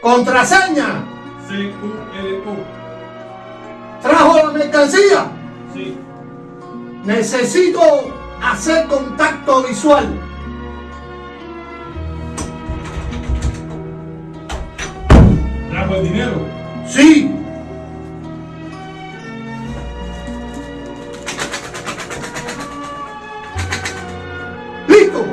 Contraseña. CQLO. Trajo la mercancía. Sí. Necesito hacer contacto visual. ¿Trajo el dinero? Sí. ¡Listo!